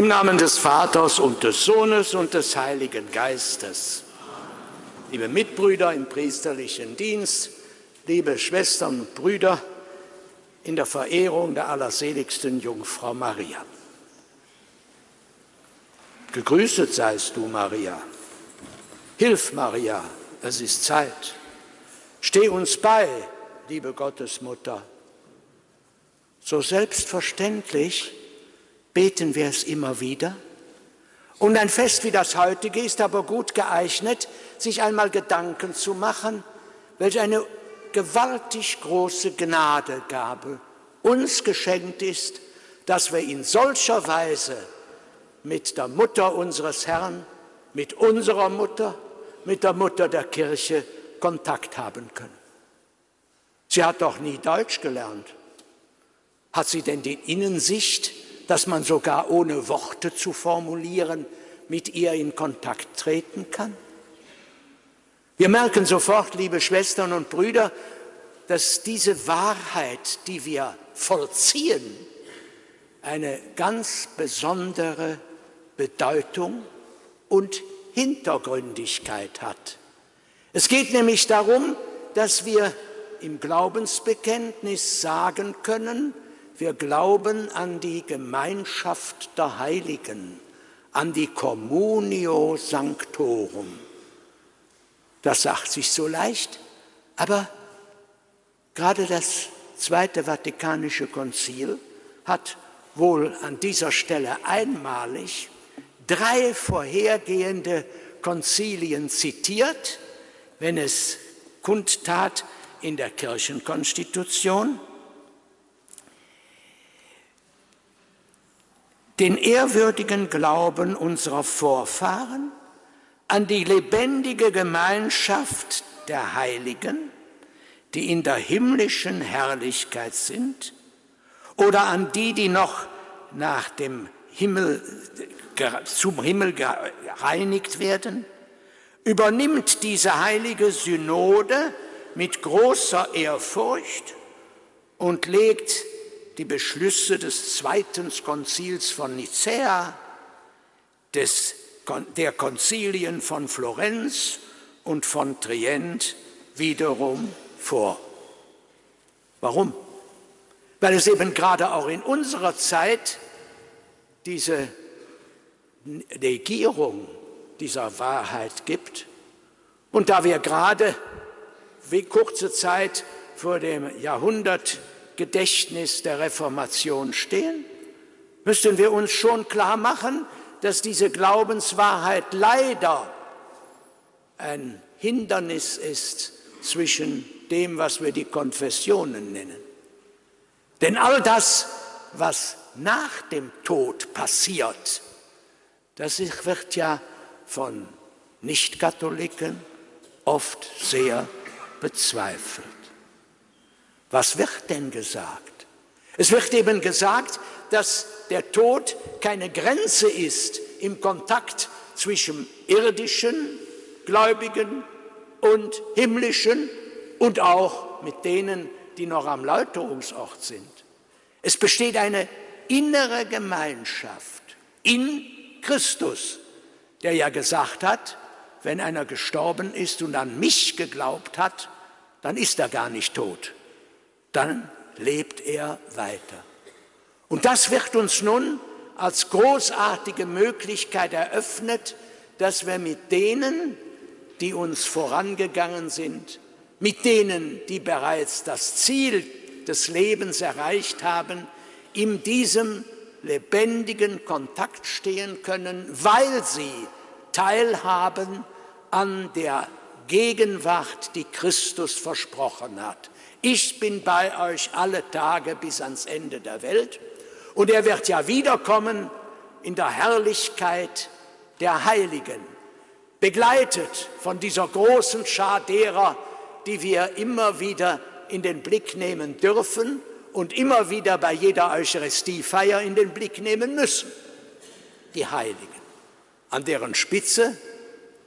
Im Namen des Vaters und des Sohnes und des Heiligen Geistes. Liebe Mitbrüder im priesterlichen Dienst, liebe Schwestern und Brüder in der Verehrung der allerseligsten Jungfrau Maria. Gegrüßet seist du, Maria. Hilf, Maria, es ist Zeit. Steh uns bei, liebe Gottesmutter. So selbstverständlich beten wir es immer wieder. Und ein Fest wie das heutige ist aber gut geeignet, sich einmal Gedanken zu machen, welch eine gewaltig große Gnadegabe uns geschenkt ist, dass wir in solcher Weise mit der Mutter unseres Herrn, mit unserer Mutter, mit der Mutter der Kirche Kontakt haben können. Sie hat doch nie Deutsch gelernt. Hat sie denn die Innensicht, dass man sogar ohne Worte zu formulieren mit ihr in Kontakt treten kann? Wir merken sofort, liebe Schwestern und Brüder, dass diese Wahrheit, die wir vollziehen, eine ganz besondere Bedeutung und Hintergründigkeit hat. Es geht nämlich darum, dass wir im Glaubensbekenntnis sagen können, wir glauben an die Gemeinschaft der Heiligen, an die Communio Sanctorum. Das sagt sich so leicht, aber gerade das Zweite Vatikanische Konzil hat wohl an dieser Stelle einmalig drei vorhergehende Konzilien zitiert, wenn es kundtat in der Kirchenkonstitution, den ehrwürdigen Glauben unserer Vorfahren an die lebendige Gemeinschaft der Heiligen, die in der himmlischen Herrlichkeit sind, oder an die, die noch nach dem Himmel, zum Himmel gereinigt werden, übernimmt diese heilige Synode mit großer Ehrfurcht und legt die Beschlüsse des Zweiten Konzils von Nicäa, des, der Konzilien von Florenz und von Trient wiederum vor. Warum? Weil es eben gerade auch in unserer Zeit diese Negierung dieser Wahrheit gibt und da wir gerade wie kurze Zeit vor dem Jahrhundert Gedächtnis der Reformation stehen, müssten wir uns schon klar machen, dass diese Glaubenswahrheit leider ein Hindernis ist zwischen dem, was wir die Konfessionen nennen. Denn all das, was nach dem Tod passiert, das wird ja von Nichtkatholiken oft sehr bezweifelt. Was wird denn gesagt? Es wird eben gesagt, dass der Tod keine Grenze ist im Kontakt zwischen irdischen Gläubigen und himmlischen und auch mit denen, die noch am Läuterungsort sind. Es besteht eine innere Gemeinschaft in Christus, der ja gesagt hat, wenn einer gestorben ist und an mich geglaubt hat, dann ist er gar nicht tot dann lebt er weiter. Und das wird uns nun als großartige Möglichkeit eröffnet, dass wir mit denen, die uns vorangegangen sind, mit denen, die bereits das Ziel des Lebens erreicht haben, in diesem lebendigen Kontakt stehen können, weil sie teilhaben an der Gegenwart, die Christus versprochen hat. Ich bin bei euch alle Tage bis ans Ende der Welt. Und er wird ja wiederkommen in der Herrlichkeit der Heiligen, begleitet von dieser großen Schar derer, die wir immer wieder in den Blick nehmen dürfen und immer wieder bei jeder Eucharistiefeier in den Blick nehmen müssen. Die Heiligen, an deren Spitze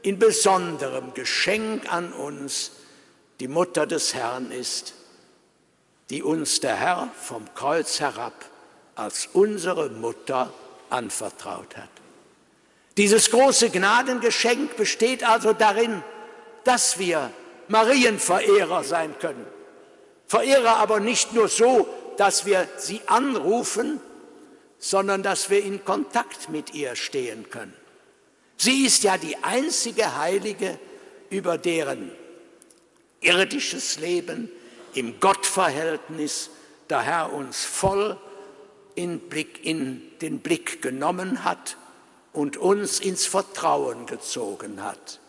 in besonderem Geschenk an uns die Mutter des Herrn ist, die uns der Herr vom Kreuz herab als unsere Mutter anvertraut hat. Dieses große Gnadengeschenk besteht also darin, dass wir Marienverehrer sein können. Verehrer aber nicht nur so, dass wir sie anrufen, sondern dass wir in Kontakt mit ihr stehen können. Sie ist ja die einzige Heilige, über deren irdisches Leben im Gottverhältnis der Herr uns voll in, Blick, in den Blick genommen hat und uns ins Vertrauen gezogen hat.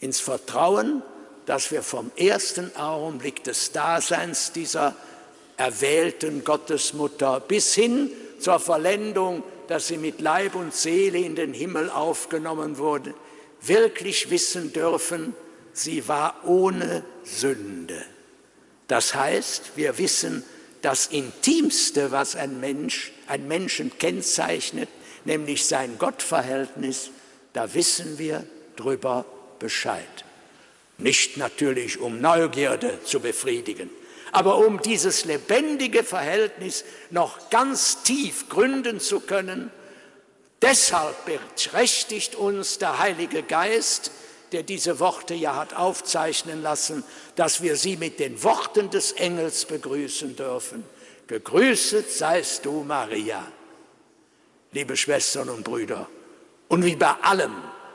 Ins Vertrauen, dass wir vom ersten Augenblick des Daseins dieser erwählten Gottesmutter bis hin zur Verlendung, dass sie mit Leib und Seele in den Himmel aufgenommen wurde, wirklich wissen dürfen, sie war ohne Sünde. Das heißt, wir wissen das Intimste, was ein Mensch, ein Menschen kennzeichnet, nämlich sein Gottverhältnis, da wissen wir drüber Bescheid. Nicht natürlich, um Neugierde zu befriedigen, aber um dieses lebendige Verhältnis noch ganz tief gründen zu können, deshalb berechtigt uns der Heilige Geist, der diese Worte ja hat aufzeichnen lassen, dass wir sie mit den Worten des Engels begrüßen dürfen. Gegrüßet seist du, Maria, liebe Schwestern und Brüder. Und wie bei allem,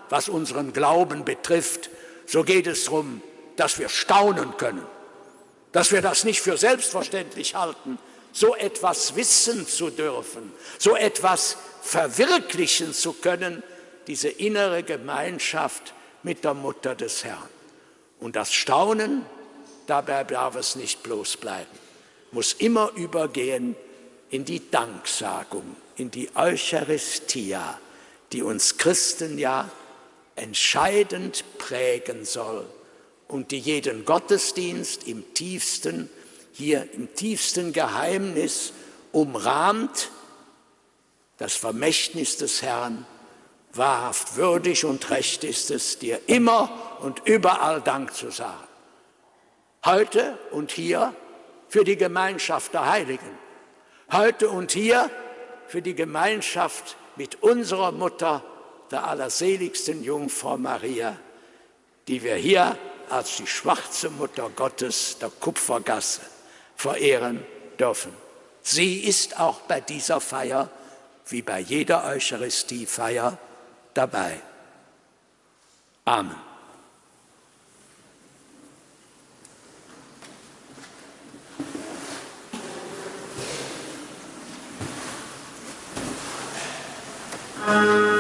was unseren Glauben betrifft, so geht es darum, dass wir staunen können dass wir das nicht für selbstverständlich halten, so etwas wissen zu dürfen, so etwas verwirklichen zu können, diese innere Gemeinschaft mit der Mutter des Herrn. Und das Staunen, dabei darf es nicht bloß bleiben, muss immer übergehen in die Danksagung, in die Eucharistia, die uns Christen ja entscheidend prägen soll und die jeden Gottesdienst im tiefsten, hier im tiefsten Geheimnis umrahmt, das Vermächtnis des Herrn, wahrhaft würdig und recht ist es, dir immer und überall Dank zu sagen. Heute und hier für die Gemeinschaft der Heiligen. Heute und hier für die Gemeinschaft mit unserer Mutter, der allerseligsten Jungfrau Maria, die wir hier als die schwarze Mutter Gottes der Kupfergasse verehren dürfen. Sie ist auch bei dieser Feier, wie bei jeder Eucharistiefeier, dabei. Amen. Amen.